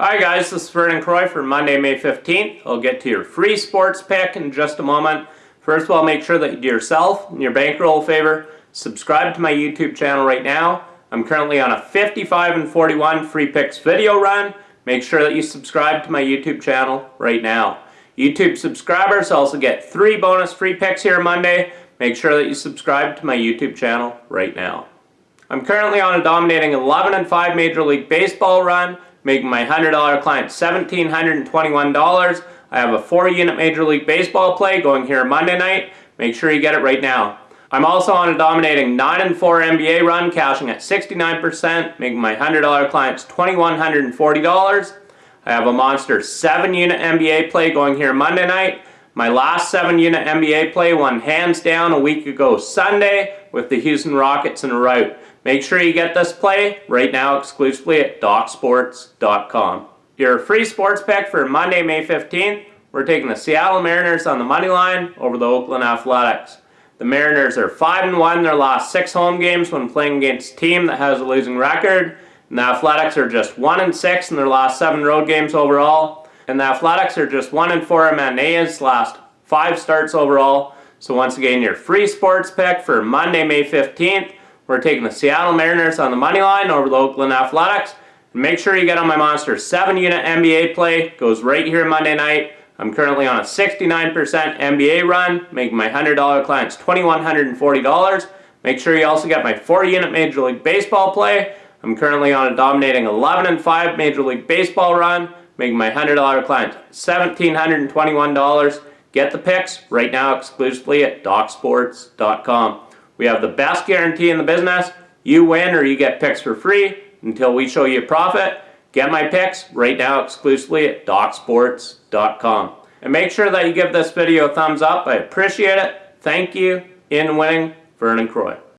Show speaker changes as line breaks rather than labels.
Hi guys, this is Vernon Croy for Monday, May 15th. I'll get to your free sports pick in just a moment. First of all, make sure that you do yourself and your bankroll a favor. Subscribe to my YouTube channel right now. I'm currently on a 55 and 41 free picks video run. Make sure that you subscribe to my YouTube channel right now. YouTube subscribers also get three bonus free picks here Monday. Make sure that you subscribe to my YouTube channel right now. I'm currently on a dominating 11 and 5 Major League Baseball run, making my $100 client $1,721. I have a 4 unit Major League Baseball play going here Monday night. Make sure you get it right now. I'm also on a dominating 9 and 4 NBA run, cashing at 69%, making my $100 clients $2,140. I have a monster 7 unit NBA play going here Monday night. My last 7 unit NBA play won hands down a week ago Sunday with the Houston Rockets in a rout. Make sure you get this play right now exclusively at DocSports.com. Your free sports pick for Monday, May 15th, we're taking the Seattle Mariners on the money line over the Oakland Athletics. The Mariners are five and one. in their last 6 home games when playing against a team that has a losing record. And the Athletics are just one and six in their last 7 road games overall. And the Athletics are just 1-4 in Manaea's last 5 starts overall. So once again, your free sports pick for Monday, May 15th. We're taking the Seattle Mariners on the money line over the Oakland Athletics. And make sure you get on my Monster 7 unit NBA play. Goes right here Monday night. I'm currently on a 69% NBA run, making my $100 clients $2,140. Make sure you also get my 4 unit Major League Baseball play. I'm currently on a dominating 11 and 5 Major League Baseball run, making my $100 client $1,721. Get the picks right now exclusively at DocSports.com. We have the best guarantee in the business. You win or you get picks for free until we show you a profit. Get my picks right now exclusively at DocSports.com. And make sure that you give this video a thumbs up. I appreciate it. Thank you. In winning, Vernon Croy.